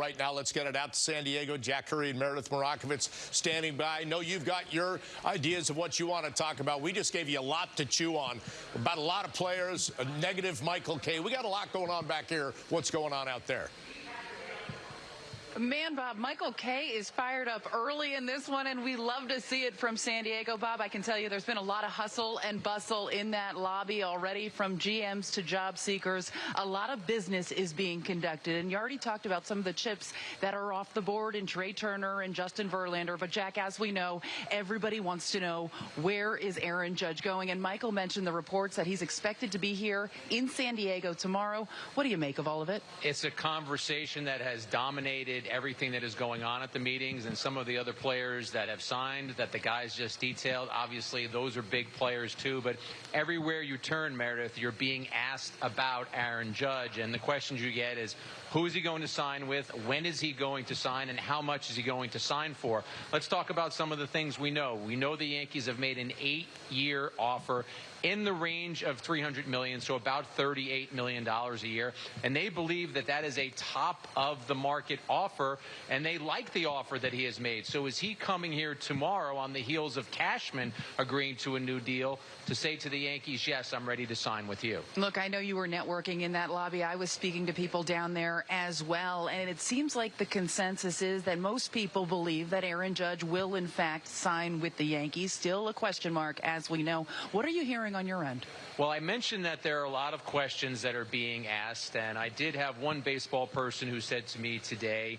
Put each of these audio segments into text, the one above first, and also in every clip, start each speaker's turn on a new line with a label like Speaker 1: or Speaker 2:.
Speaker 1: right now. Let's get it out to San Diego. Jack Curry and Meredith Marakovits standing by. I know you've got your ideas of what you want to talk about. We just gave you a lot to chew on about a lot of players, a negative Michael Kay. We got a lot going on back here. What's going on out there?
Speaker 2: Man, Bob, Michael Kay is fired up early in this one, and we love to see it from San Diego. Bob, I can tell you there's been a lot of hustle and bustle in that lobby already from GMs to job seekers. A lot of business is being conducted, and you already talked about some of the chips that are off the board in Trea Turner and Justin Verlander. But, Jack, as we know, everybody wants to know where is Aaron Judge going? And Michael mentioned the reports that he's expected to be here in San Diego tomorrow. What do you make of all of it?
Speaker 3: It's a conversation that has dominated everything that is going on at the meetings and some of the other players that have signed that the guys just detailed. Obviously, those are big players too. But everywhere you turn, Meredith, you're being asked about Aaron Judge. And the questions you get is who is he going to sign with? When is he going to sign? And how much is he going to sign for? Let's talk about some of the things we know. We know the Yankees have made an eight year offer in the range of 300 million, so about 38 million dollars a year, and they believe that that is a top of the market offer, and they like the offer that he has made. So is he coming here tomorrow on the heels of Cashman agreeing to a new deal to say to the Yankees, yes, I'm ready to sign with you?
Speaker 2: Look, I know you were networking in that lobby. I was speaking to people down there as well, and it seems like the consensus is that most people believe that Aaron Judge will in fact sign with the Yankees. Still a question mark, as we know. What are you hearing? hearing on your end?
Speaker 3: Well, I mentioned that there are a lot of questions that are being asked, and I did have one baseball person who said to me today,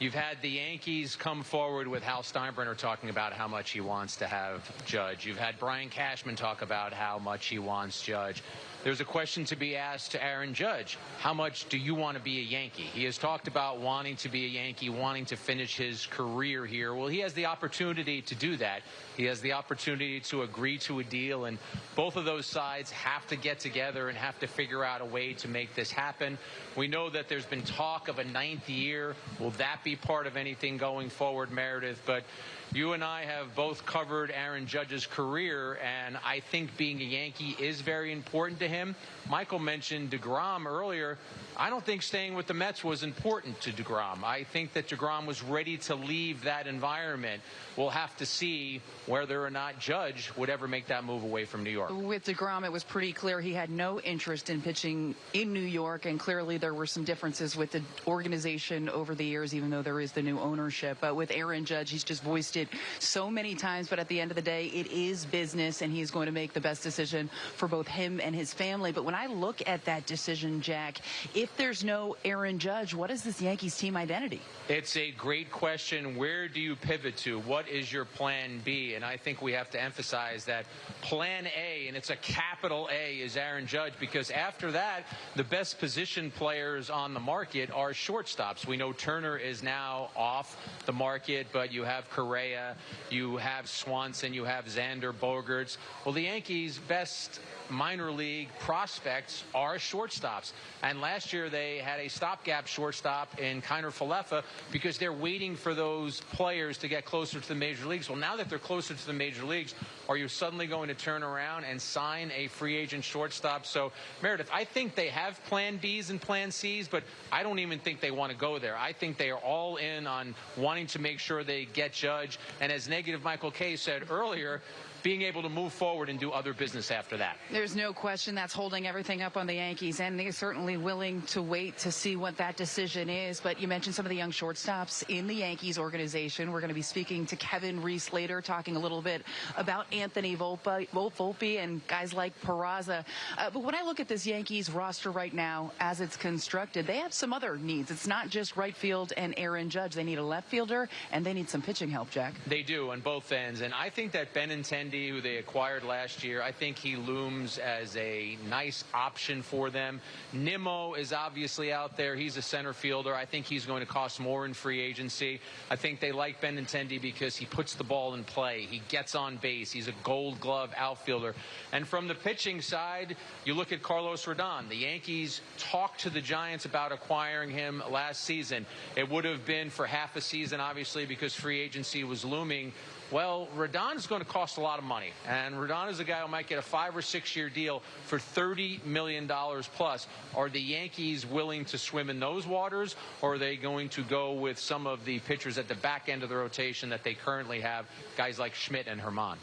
Speaker 3: You've had the Yankees come forward with Hal Steinbrenner talking about how much he wants to have Judge. You've had Brian Cashman talk about how much he wants Judge. There's a question to be asked to Aaron Judge. How much do you want to be a Yankee? He has talked about wanting to be a Yankee, wanting to finish his career here. Well, he has the opportunity to do that. He has the opportunity to agree to a deal, and both of those sides have to get together and have to figure out a way to make this happen. We know that there's been talk of a ninth year. Will that be part of anything going forward, Meredith? But you and I have both covered Aaron Judge's career, and I think being a Yankee is very important to him. Michael mentioned DeGrom earlier. I don't think staying with the Mets was important to DeGrom. I think that DeGrom was ready to leave that environment. We'll have to see whether or not Judge would ever make that move away from New York.
Speaker 2: With DeGrom, it was pretty clear he had no interest in pitching in New York, and clearly there were some differences with the organization over the years, even though there is the new ownership. But with Aaron Judge, he's just voiced it so many times, but at the end of the day, it is business, and he's going to make the best decision for both him and his family. But when I look at that decision, Jack, if there's no Aaron Judge, what is this Yankees team identity?
Speaker 3: It's a great question. Where do you pivot to? What is your plan B? And I think we have to emphasize that plan A, and it's a capital A, is Aaron Judge, because after that, the best position players on the market are shortstops. We know Turner is now off the market, but you have Correa you have Swanson, you have Xander Bogaerts. Well, the Yankees' best minor league prospects are shortstops. And last year they had a stopgap shortstop in Kiner Falefa because they're waiting for those players to get closer to the major leagues. Well, now that they're closer to the major leagues, are you suddenly going to turn around and sign a free agent shortstop? So, Meredith, I think they have plan Bs and plan Cs, but I don't even think they want to go there. I think they are all in on wanting to make sure they get Judge. And as negative Michael Kay said earlier, being able to move forward and do other business after that.
Speaker 2: There's no question that's holding everything up on the Yankees, and they're certainly willing to wait to see what that decision is. But you mentioned some of the young shortstops in the Yankees organization. We're going to be speaking to Kevin Reese later, talking a little bit about Anthony Volpe, Volpe and guys like Peraza. Uh, but when I look at this Yankees roster right now, as it's constructed, they have some other needs. It's not just right field and Aaron Judge. They need a left fielder, and they need some pitching help, Jack.
Speaker 3: They do on both ends, and I think that Ben and Benintendi who they acquired last year, I think he looms as a nice option for them. Nimmo is obviously out there. He's a center fielder. I think he's going to cost more in free agency. I think they like Benintendi because he puts the ball in play. He gets on base. He's a gold glove outfielder. And from the pitching side, you look at Carlos Rodon. The Yankees talked to the Giants about acquiring him last season. It would have been for half a season, obviously, because free agency was looming. Well, Rodon is going to cost a lot of money. And Rodon is a guy who might get a five or six year deal for $30 million plus. Are the Yankees willing to swim in those waters, or are they going to go with some of the pitchers at the back end of the rotation that they currently have, guys like Schmidt and German?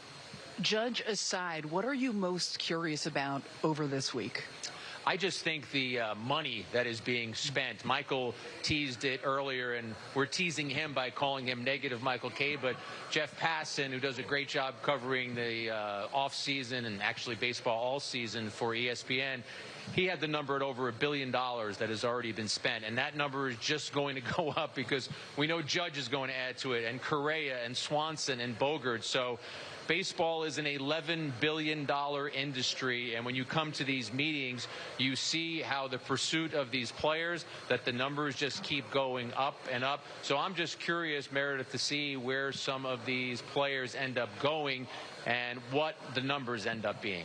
Speaker 2: Judge aside, what are you most curious about over this week?
Speaker 3: I just think the uh, money that is being spent. Michael teased it earlier, and we're teasing him by calling him negative Michael Kay. But Jeff Passan, who does a great job covering the uh, off season and actually baseball all season for ESPN, he had the number at over a billion dollars that has already been spent, and that number is just going to go up because we know Judge is going to add to it, and Correa and Swanson and Bogaerts. So baseball is an $11 billion industry. And when you come to these meetings, you see how the pursuit of these players, that the numbers just keep going up and up. So I'm just curious, Meredith, to see where some of these players end up going and what the numbers end up being.